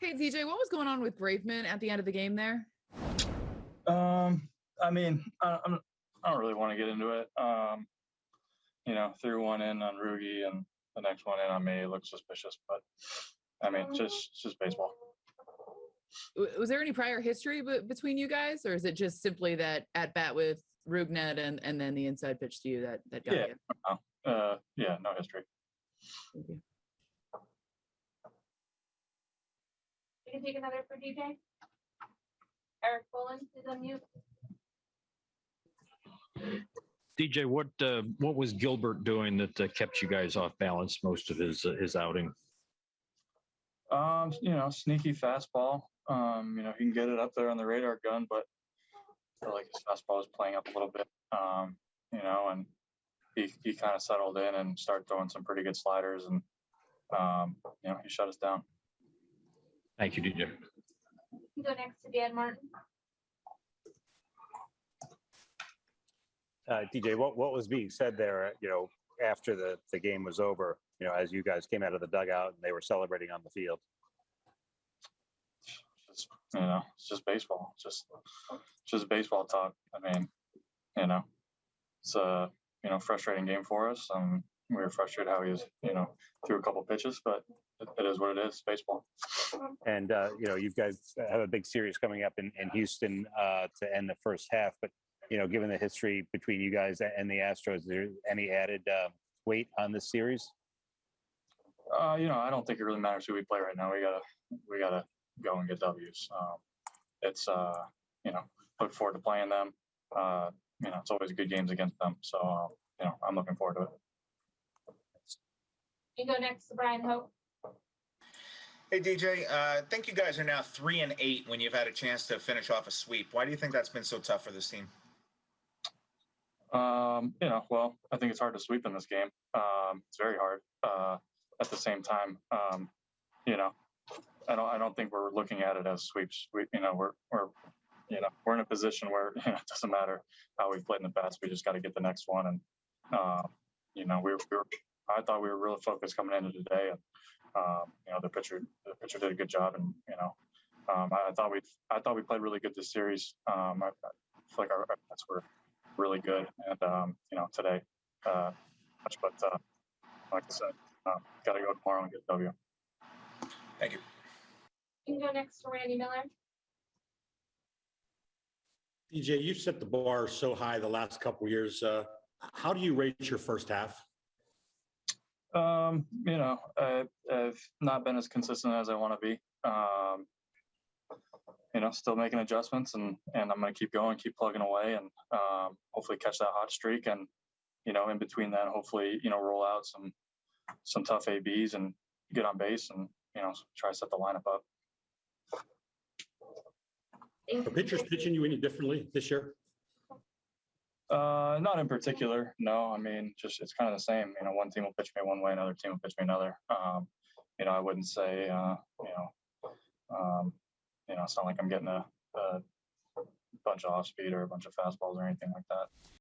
Hey DJ, what was going on with Graveman at the end of the game there? Um, I mean, I, I'm, I don't really want to get into it. Um, you know, threw one in on Rugi and the next one in on me. It looked suspicious, but I mean, just just baseball. Was there any prior history b- between you guys, or is it just simply that at bat with Rougned and and then the inside pitch to you that that got Yeah. you? Uh, yeah, no history. Thank you. We can take another for DJ. Erik Boland is on mute. DJ, what uh, what was Gilbert doing that uh, kept you guys off balance most of his uh, his outing? Um, you know, sneaky fastball. Um, you know, he can get it up there on the radar gun, but I feel like his fastball is playing up a little bit. Um, you know, and he he kind of settled in and started throwing some pretty good sliders, and um, you know, he shut us down. Thank you, DJ. You can Go next to Dan Martin. Uh, DJ, what, what was being said there, uh, you know, after the, the game was over, you know, as you guys came out of the dugout and they were celebrating on the field? Just you know, it's just baseball. It's just just baseball talk. I mean, you know, it's a you know frustrating game for us. Um, we were frustrated how he was, you know, threw a couple pitches, but it, it is what it is. Baseball. And, uh, you know, you guys have a big series coming up in, in Houston uh, to end the first half, but, you know, given the history between you guys and the Astros, is there any added uh, weight on this series? Uh, you know, I don't think it really matters who we play right now. We gotta we gotta go and get W's. Um, it's uh, you know, look forward to playing them. Uh, you know, it's always good games against them. So uh, you know, I'm looking forward to it. You go next to Brian Hoch. Hey DJ, uh, I think you guys are now three and eight when you've had a chance to finish off a sweep. Why do you think that's been so tough for this team? Um, you know, well, I think it's hard to sweep in this game. Um, it's very hard. Uh, at the same time, um, you know, I don't, I don't think we're looking at it as sweeps. We, you know, we're, we're, you know, we're in a position where you know, it doesn't matter how we've played in the past. We just got to get the next one. And, uh, you know, we were, we were, I thought we were really focused coming into today, and um, you know, the pitcher, the pitcher did a good job, and you know, um, I, I thought we, I thought we played really good this series. Um, I, I feel like our, our bats were really good. And, um, you know, today, uh, much, but, uh, like I said, um, got to go tomorrow and get W. Thank you. You can go next to Randy Miller. DJ, you've set the bar so high the last couple of years. Uh, how do you rate your first half? Um, you know, I, I've not been as consistent as I want to be. Um, you know, still making adjustments and, and I'm going to keep going, keep plugging away and, um, hopefully catch that hot streak. And, you know, in between that, hopefully, you know, roll out some, some tough ABs and get on base and, you know, try to set the lineup up. Thank Are pitchers pitching you any differently this year? Uh, not in particular. No, I mean, just it's kind of the same. You know, one team will pitch me one way, another team will pitch me another. Um, you know, I wouldn't say, uh, you know, um, you know, it's not like I'm getting a, a bunch of off speed or a bunch of fastballs or anything like that.